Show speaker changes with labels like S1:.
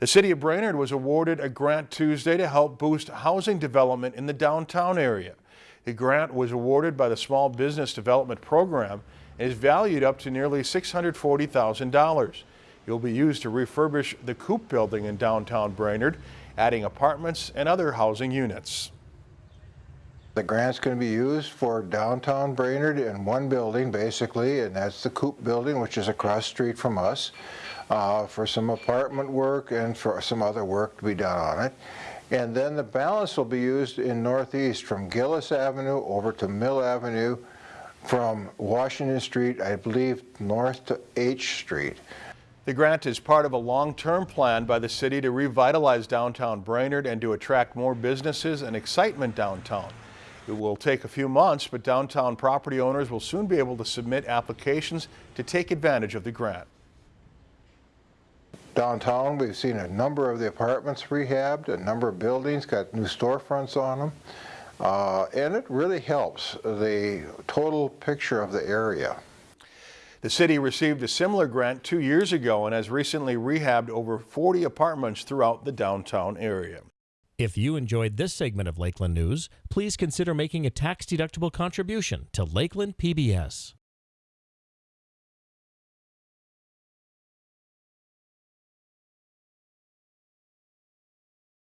S1: The city of Brainerd was awarded a grant Tuesday to help boost housing development in the downtown area. The grant was awarded by the Small Business Development Program and is valued up to nearly $640,000. It will be used to refurbish the Coop building in downtown Brainerd, adding apartments and other housing units.
S2: The grant's going to be used for downtown Brainerd in one building, basically, and that's the Coop Building, which is across the street from us, uh, for some apartment work and for some other work to be done on it. And then the balance will be used in Northeast from Gillis Avenue over to Mill Avenue, from Washington Street, I believe, north to H Street.
S1: The grant is part of a long-term plan by the city to revitalize downtown Brainerd and to attract more businesses and excitement downtown. It will take a few months, but downtown property owners will soon be able to submit applications to take advantage of the grant.
S2: Downtown, we've seen a number of the apartments rehabbed, a number of buildings got new storefronts on them, uh, and it really helps the total picture of the area.
S1: The city received a similar grant two years ago and has recently rehabbed over 40 apartments throughout the downtown area.
S3: If you enjoyed this segment of Lakeland News, please consider making a tax-deductible contribution to Lakeland PBS.